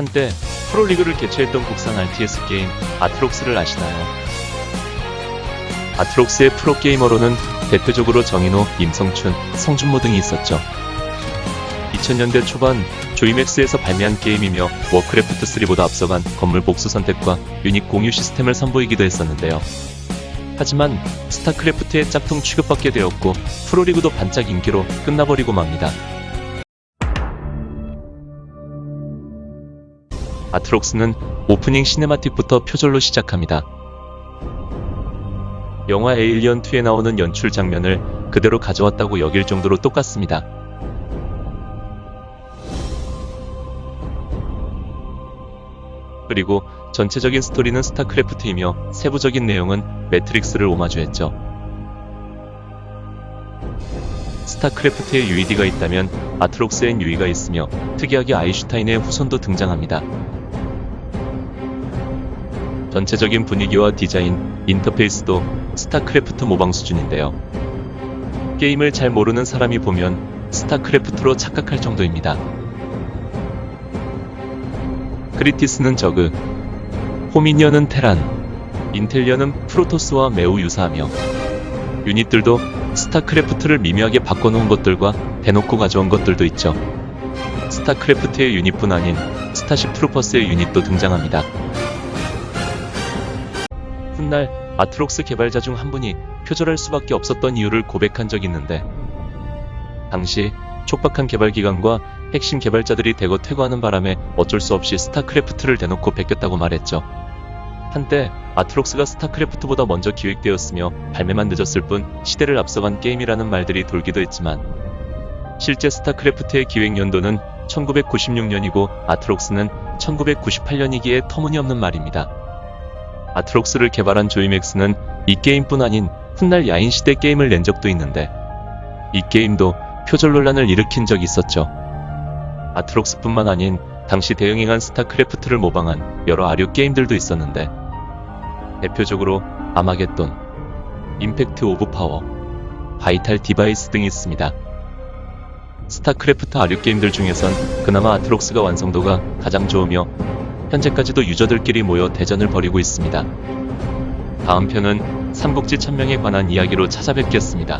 한때 프로리그를 개최했던 국산 RTS 게임 아트록스를 아시나요? 아트록스의 프로게이머로는 대표적으로 정인호, 임성춘, 성준모 등이 있었죠. 2000년대 초반 조이맥스에서 발매한 게임이며 워크래프트3보다 앞서간 건물 복수 선택과 유닛 공유 시스템을 선보이기도 했었는데요. 하지만 스타크래프트의 짝퉁 취급받게 되었고 프로리그도 반짝 인기로 끝나버리고 맙니다. 아트록스는 오프닝 시네마틱부터 표절로 시작합니다. 영화 에일리언 2에 나오는 연출 장면을 그대로 가져왔다고 여길 정도로 똑같습니다. 그리고 전체적인 스토리는 스타크래프트이며 세부적인 내용은 매트릭스를 오마주했죠. 스타크래프트에 UED가 있다면 아트록스엔 유이가 있으며 특이하게 아인슈타인의 후손도 등장합니다. 전체적인 분위기와 디자인, 인터페이스도 스타크래프트 모방 수준인데요. 게임을 잘 모르는 사람이 보면 스타크래프트로 착각할 정도입니다. 크리티스는 저그, 호미니언은 테란, 인텔리언은 프로토스와 매우 유사하며 유닛들도 스타크래프트를 미묘하게 바꿔놓은 것들과 대놓고 가져온 것들도 있죠. 스타크래프트의 유닛뿐 아닌 스타쉽 트루퍼스의 유닛도 등장합니다. 훗날 아트록스 개발자 중 한 분이 표절할 수밖에 없었던 이유를 고백한 적이 있는데 당시 촉박한 개발 기간과 핵심 개발자들이 대거 퇴거하는 바람에 어쩔 수 없이 스타크래프트를 대놓고 베꼈다고 말했죠. 한때 아트록스가 스타크래프트보다 먼저 기획되었으며 발매만 늦었을 뿐 시대를 앞서간 게임이라는 말들이 돌기도 했지만 실제 스타크래프트의 기획 연도는 1996년이고 아트록스는 1998년이기에 터무니없는 말입니다. 아트록스를 개발한 조이맥스는 이 게임뿐 아닌 훗날 야인시대 게임을 낸 적도 있는데 이 게임도 표절 논란을 일으킨 적이 있었죠. 아트록스뿐만 아닌 당시 대유행한 스타크래프트를 모방한 여러 아류 게임들도 있었는데 대표적으로 아마겟돈, 임팩트 오브 파워, 바이탈 디바이스 등이 있습니다. 스타크래프트 아류 게임들 중에선 그나마 아트록스가 완성도가 가장 좋으며 현재까지도 유저들끼리 모여 대전을 벌이고 있습니다. 다음 편은 삼국지 천명에 관한 이야기로 찾아뵙겠습니다.